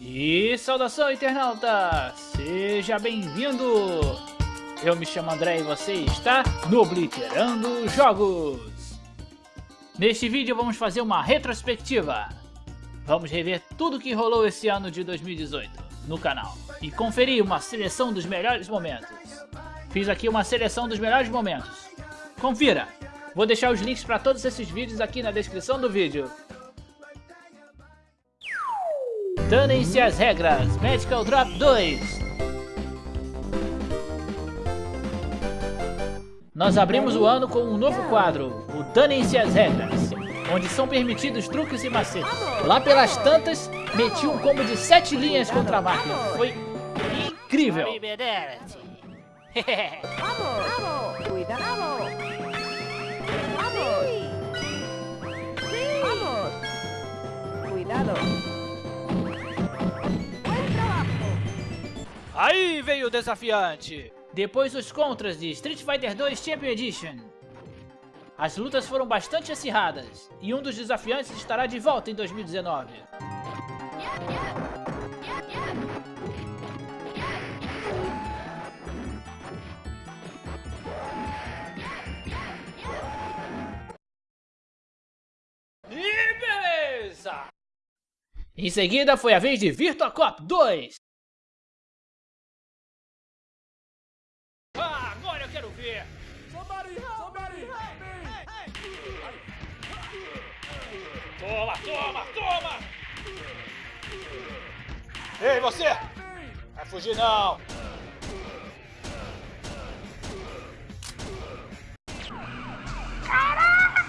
E saudação internauta! Seja bem-vindo! Eu me chamo André e você está no Obliterando Jogos! Neste vídeo vamos fazer uma retrospectiva. Vamos rever tudo que rolou esse ano de 2018 no canal e conferir uma seleção dos melhores momentos. Fiz aqui uma seleção dos melhores momentos. Confira! Vou deixar os links para todos esses vídeos aqui na descrição do vídeo. Danem-se as regras, Medical Drop 2 Nós abrimos o ano com um novo quadro, o Danem-se as regras Onde são permitidos truques e macetes. Lá pelas tantas, meti um combo de 7 linhas contra a máquina. Foi incrível! Aí veio o desafiante! Depois os contras de Street Fighter 2 Champion Edition. As lutas foram bastante acirradas, e um dos desafiantes estará de volta em 2019. E beleza! Em seguida foi a vez de Virtua Cop 2. Ei, você! Vai fugir não! Caraca!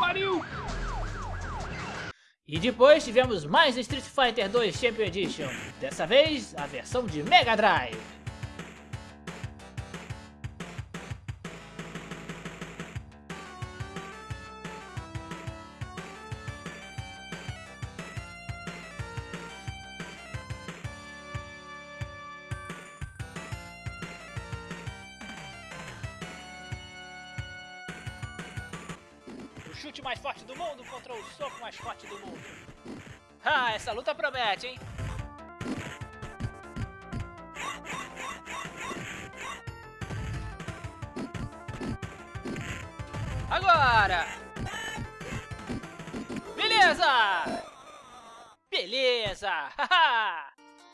pariu! E depois tivemos mais Street Fighter 2 Champion Edition, dessa vez a versão de Mega Drive. Contra o soco mais forte do mundo. Ah, essa luta promete, hein? Agora! Beleza! Beleza!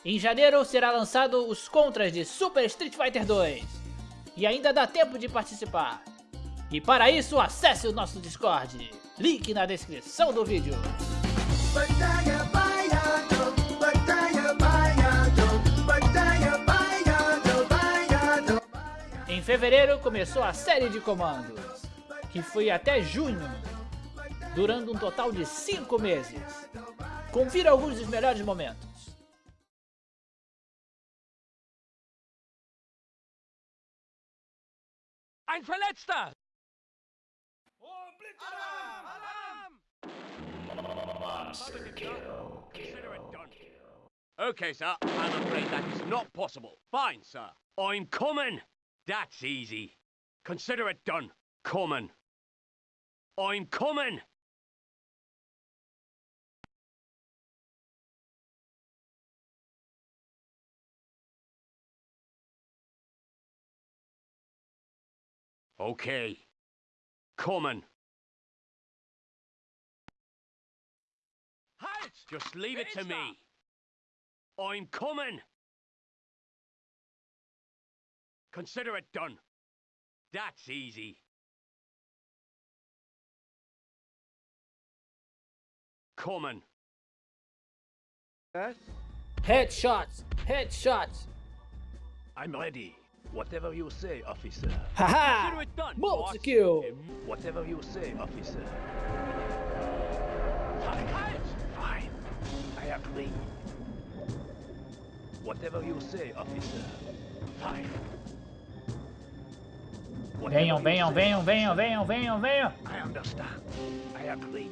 em janeiro será lançado os contras de Super Street Fighter 2. E ainda dá tempo de participar. E para isso, acesse o nosso Discord. Link na descrição do vídeo. Em fevereiro começou a série de comandos, que foi até junho, durando um total de 5 meses. Confira alguns dos melhores momentos. Ein Verletzter! Monster kill, kill, kill. Okay, sir. I'm afraid that is not possible. Fine, sir. I'm coming. That's easy. Consider it done. Coming. I'm coming. Okay. Coming. Just leave it to me. I'm coming. Consider it done. That's easy. Coming. Yes? Headshots! Headshots! I'm ready. Whatever you say, officer. Haha! Consider it done, Multi kill! Whatever you say, officer. Agree. Whatever you say, officer. Fine. Venham, venham, venham, venham, venham, venham, venham. I understand. I agree.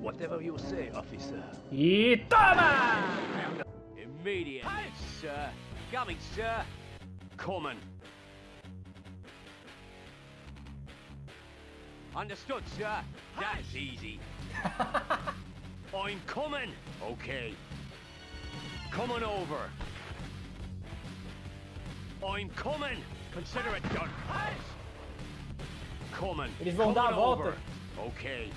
Whatever you say, officer. E toma! Immediate, sir. Coming, sir. Coming. Understood, sir. That's easy. I'm coming! Okay. coming over. I'm coming. Consider it done. Coming. Eles vão dar a Coming volta. over. Okay.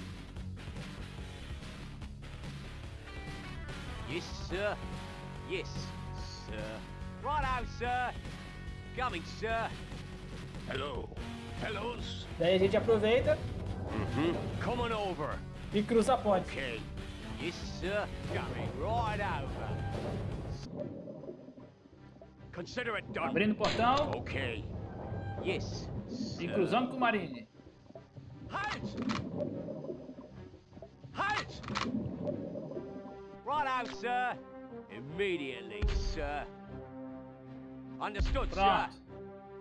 Yes, sir. Yes, sir. Right out, sir. Coming, sir. Hello. Hellos. Daí a gente aproveita Mm-hmm. Coming over. e cruza a ponte. Okay. Yes, sir. Coming right over. Consider it done. Abrindo o portão Okay. Yes, e sir. cruzando com o Marine. Halt! Halt! Right out, sir. Immediately, sir. Understood, Pronto. sir.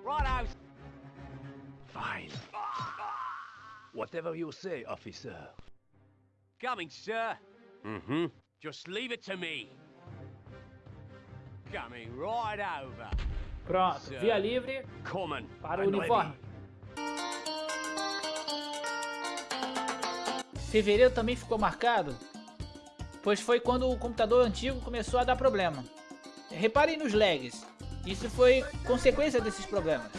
Right out. Fine. Whatever you say, officer. Coming, sir. Mm-hmm. Just leave it to me. Coming right over. Pronto, via livre Coming. para o uniforme. Fevereiro também ficou marcado, pois foi quando o computador antigo começou a dar problema. Reparem nos lags, isso foi consequência desses problemas,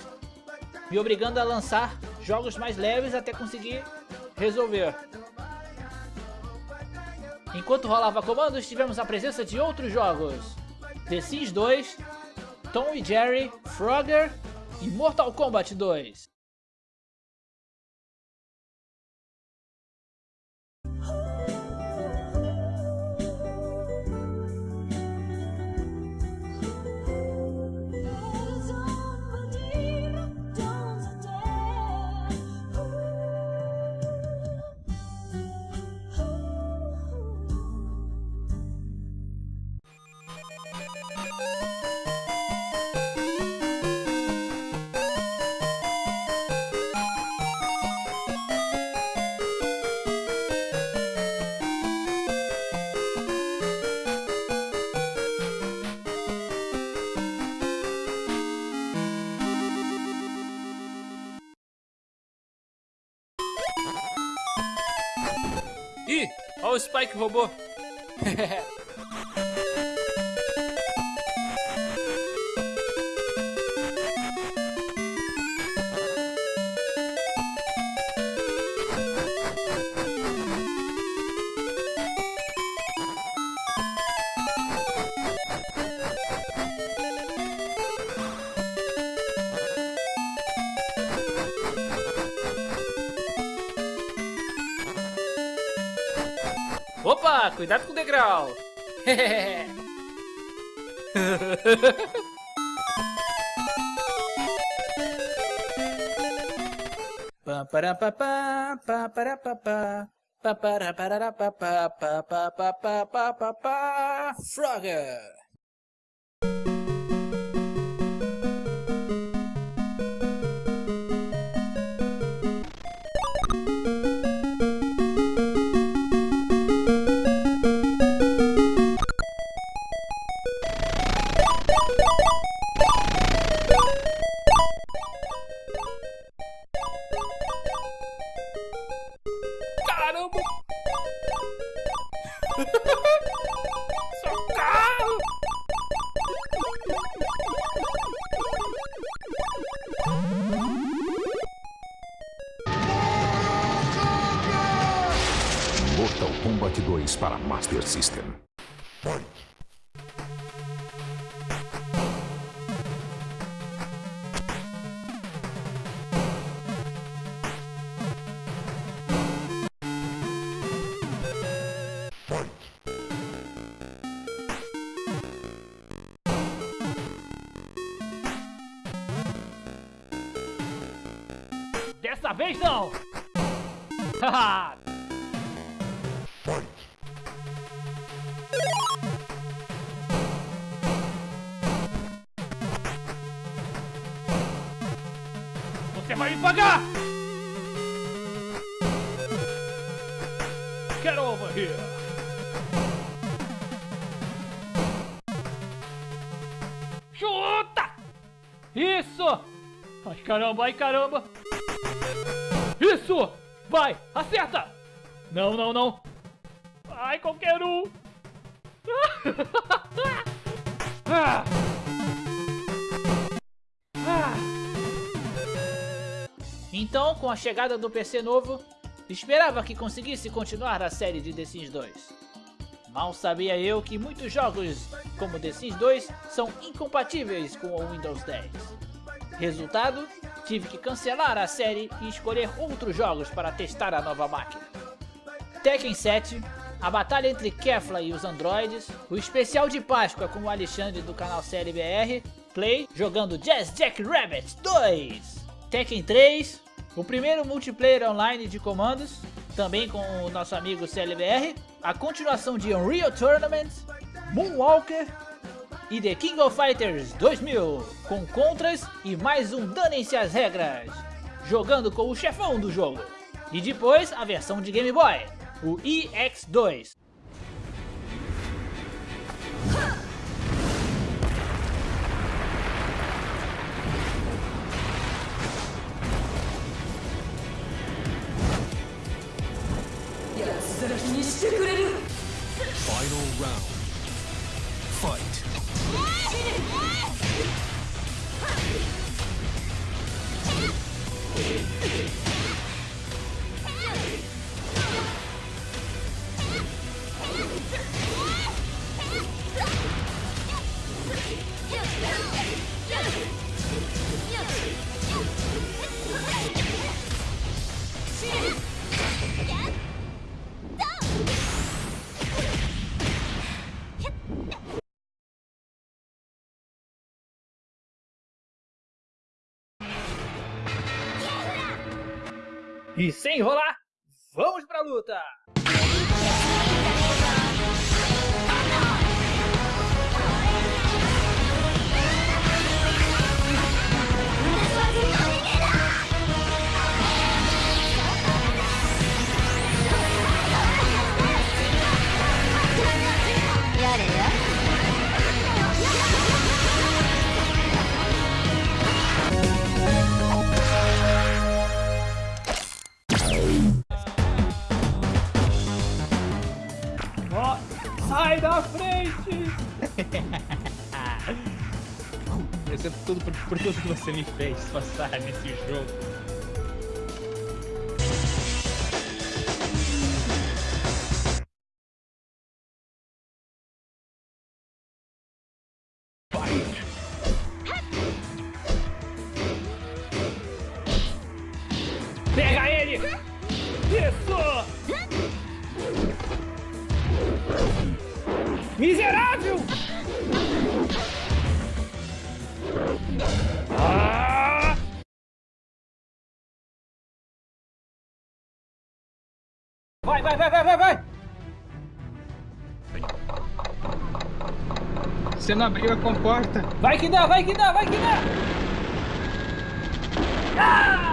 me obrigando a lançar jogos mais leves até conseguir resolver. Enquanto rolava comandos, tivemos a presença de outros jogos: The Sims 2, Tom e Jerry, Frogger e Mortal Kombat 2. Spike robô. Opa, cuidado com o degrau. Pam, Master System. Dessa vez não! Haha! Pagar! Get over here! Chuta! Isso! Ai caramba, ai caramba! Isso! Vai! Acerta! Não, não, não! Ai, qualquer um! Então, com a chegada do PC novo, esperava que conseguisse continuar a série de The Sims 2. Mal sabia eu que muitos jogos, como The Sims 2, são incompatíveis com o Windows 10. Resultado, tive que cancelar a série e escolher outros jogos para testar a nova máquina. Tekken 7, a batalha entre Kefla e os androides, o especial de Páscoa com o Alexandre do canal Série BR, Play jogando Jazz Jack Rabbit 2, Tekken 3, o primeiro multiplayer online de comandos, também com o nosso amigo CLBR, a continuação de Unreal Tournament, Moonwalker e The King of Fighters 2000, com contras e mais um Danem-se as regras, jogando com o chefão do jogo. E depois a versão de Game Boy, o EX2. する気にしてくれる。ファイナルラウンドファイト E sem enrolar, vamos pra luta! Pega ele! Isso! Miserável! Ah! Vai, vai, vai, vai, vai, vai! Você não abriu a comporta. Vai que dá, vai que dá, vai que dá! Ah!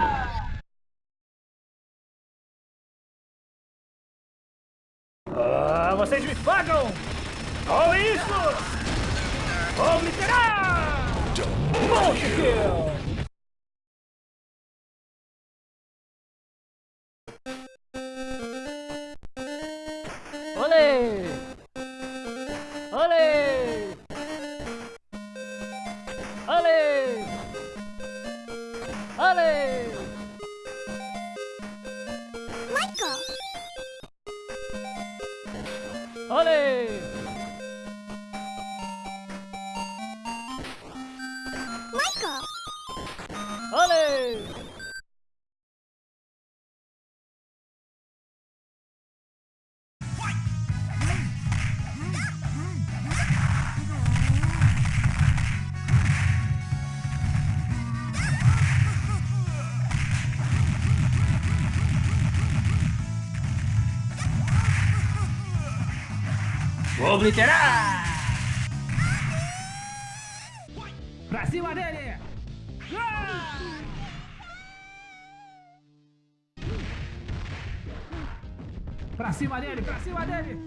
Obliterar! Monte kill! Olê! Obliterar! Pra cima dele! Ah! Pra cima dele, pra cima dele!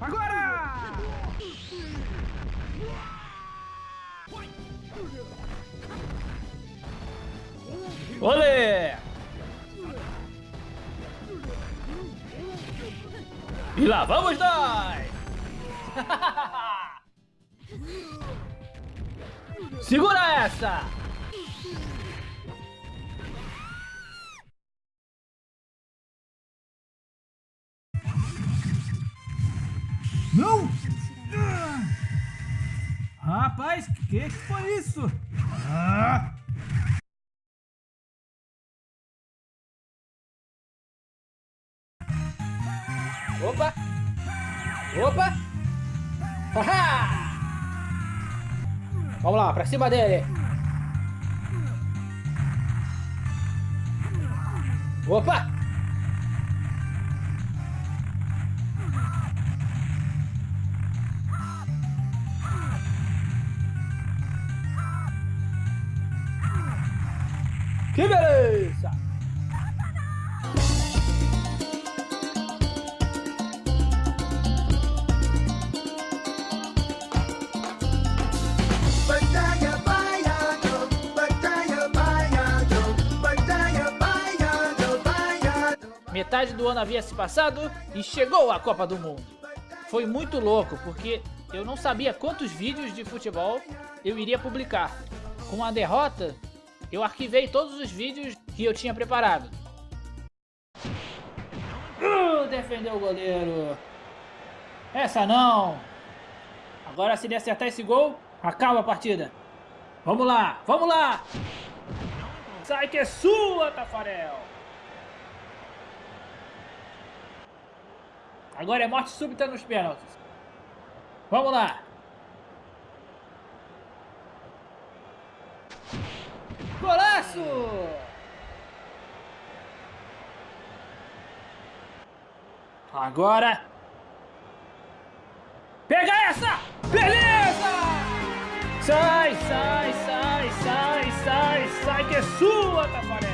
Agora! Olê! E lá vamos nós! Segura essa! Não! Rapaz, que que foi isso? Ah! Opa! Opa! Vamos lá, pra cima dele! Opa! Que beleza! Metade do ano havia se passado e chegou a Copa do Mundo. Foi muito louco porque eu não sabia quantos vídeos de futebol eu iria publicar. Com a derrota, eu arquivei todos os vídeos que eu tinha preparado. Uh, defendeu o goleiro. Essa não. Agora se ele acertar esse gol, acaba a partida. Vamos lá, vamos lá. Sai que é sua, Tafarel. Agora é morte súbita nos pênaltis. Vamos lá. Golaço! Agora. Pega essa! Beleza! Sai, sai, sai, sai, sai, sai que é sua, Tafarel!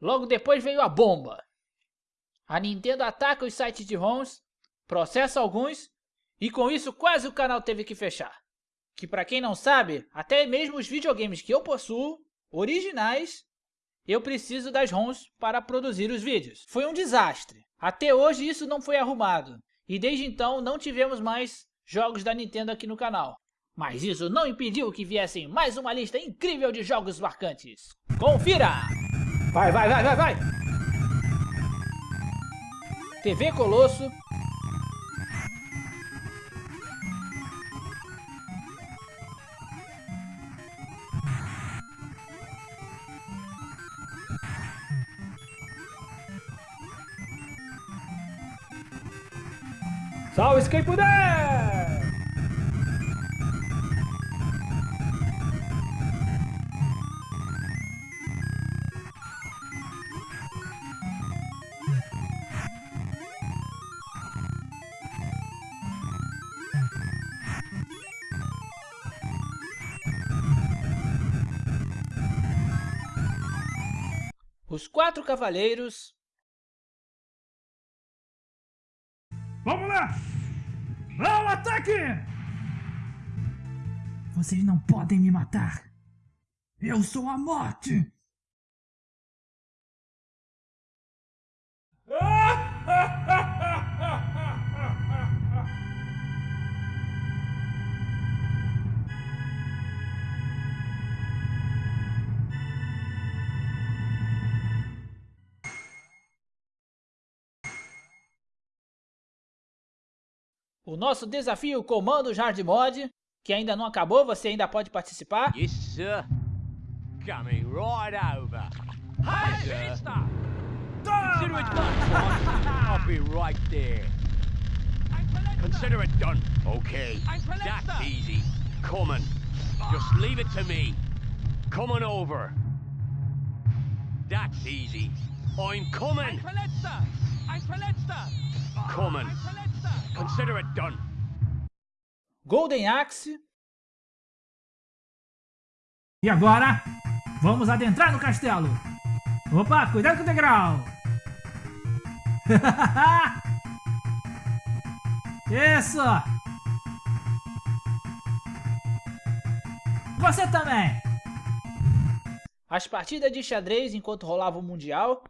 Logo depois veio a bomba. A Nintendo ataca os sites de ROMs, processa alguns e com isso quase o canal teve que fechar. Que para quem não sabe, até mesmo os videogames que eu possuo, originais, eu preciso das ROMs para produzir os vídeos. Foi um desastre. Até hoje isso não foi arrumado. E desde então não tivemos mais jogos da Nintendo aqui no canal. Mas isso não impediu que viessem mais uma lista incrível de jogos marcantes. Confira! Vai, vai, vai, vai, vai! TV Colosso. Salve quem puder! Quatro Cavaleiros. Vamos lá! Ao ataque! Vocês não podem me matar! Eu sou a morte! O nosso desafio Comandos Hard Mod, que ainda não acabou, você ainda pode participar. Yes, sir. Coming right over. Hey, sir. Consider it done. I'll be right there. Consider it done. Okay. That's easy. Coming. Just leave it to me. Coming over. That's easy. I'm coming. Coming. Consider it done. Golden Axe. E agora, vamos adentrar no castelo. Opa, cuidado com o degrau. Isso. Você também. As partidas de xadrez enquanto rolava o Mundial.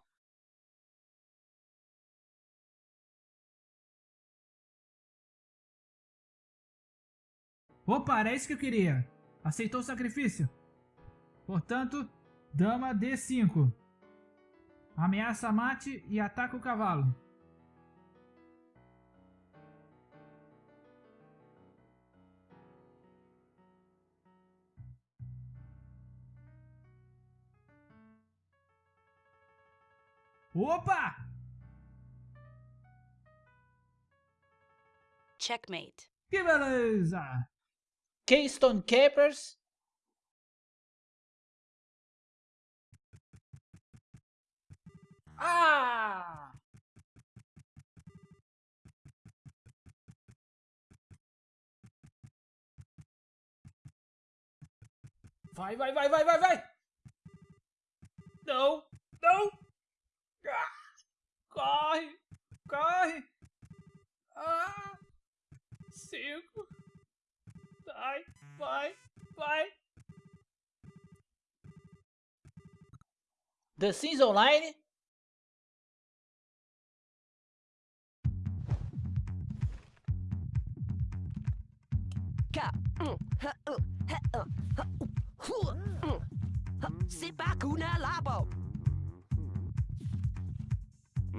Opa, era isso que eu queria. Aceitou o sacrifício. Portanto, dama D5. Ameaça mate e ataca o cavalo. Opa! Checkmate. Que beleza! Keystone Capers. Ah! Vai, vai, vai, vai, vai, vai! Não, não! Ah! Corre, corre! Ah! Cinco! Vai, vai, vai! The Sims Online? C'est pas kuna labo.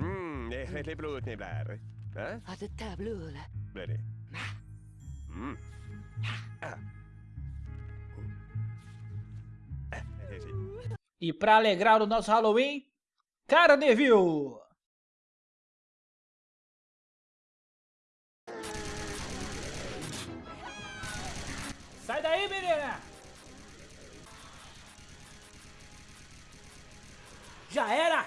Mm, det är blod ni blir. Att det tableau là. Blir det? Mm. Ah. Ah, är fint. E para alegrar o nosso Halloween, Cara Neville! Sai daí, menina! Já era!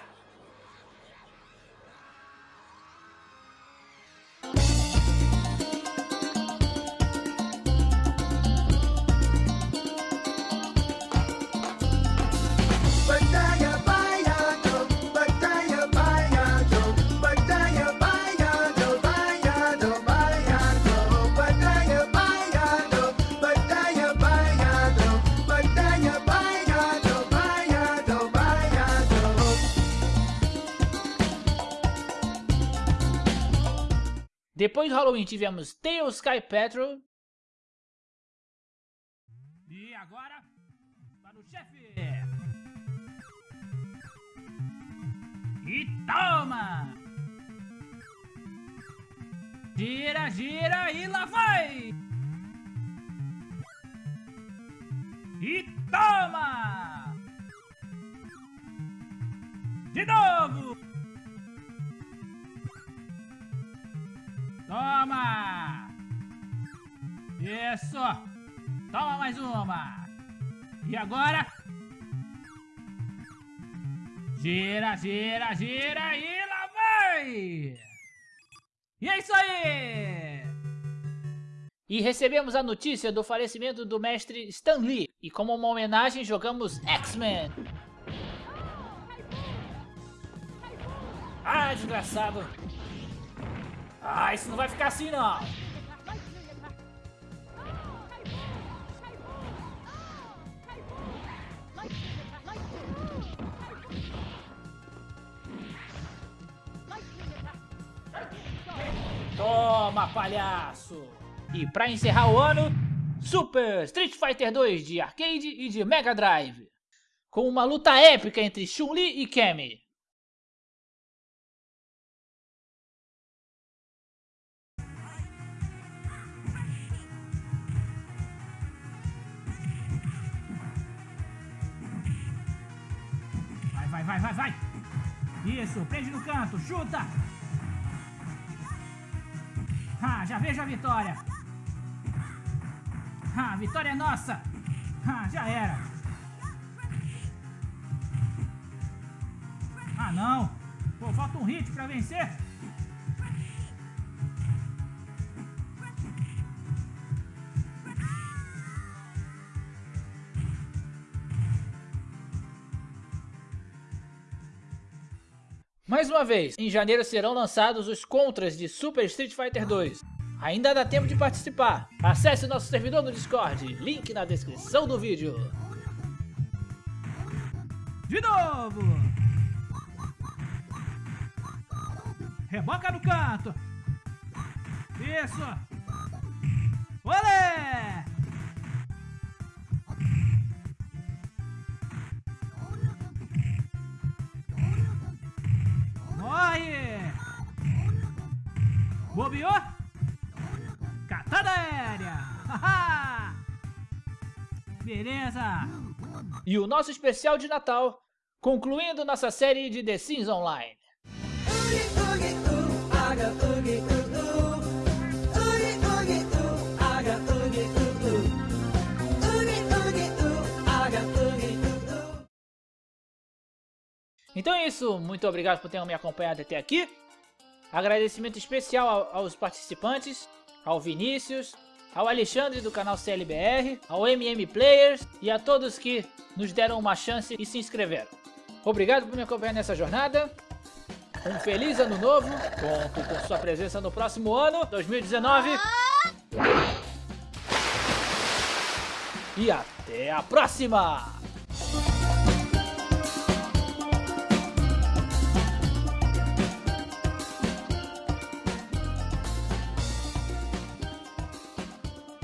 Depois do Halloween tivemos Tail Sky Patrol, E agora, para o chefe! E toma! Gira, gira e lá vai! E toma! De novo! Mais uma! E agora? Gira, gira, gira e lá vai! E é isso aí! e recebemos a notícia do falecimento do mestre Stan Lee. E como uma homenagem jogamos X-Men. Ah, desgraçado! Ah, isso não vai ficar assim não! Toma, palhaço! E para encerrar o ano, Super Street Fighter 2 de arcade e de Mega Drive, com uma luta épica entre Chun-Li e Kemi. Vai, vai, vai, vai, vai! Isso, prende no canto, chuta! Ah, já vejo a vitória. Ah, a vitória é nossa. Ah, já era. Ah, não. Pô, falta um hit pra vencer. Mais uma vez, em janeiro serão lançados os contras de Super Street Fighter 2. Ainda dá tempo de participar. Acesse nosso servidor no Discord, link na descrição do vídeo. De novo. Reboca no canto. Isso. Olé! Beleza! E o nosso especial de Natal, concluindo nossa série de The Sims Online. Então é isso, muito obrigado por terem me acompanhado até aqui. Agradecimento especial ao- aos participantes, ao Vinícius, ao Alexandre do canal CLBR, ao MM Players e a todos que nos deram uma chance e se inscreveram. Obrigado por me acompanhar nessa jornada. Um feliz ano novo. Conto com sua presença no próximo ano, 2019. E até a próxima!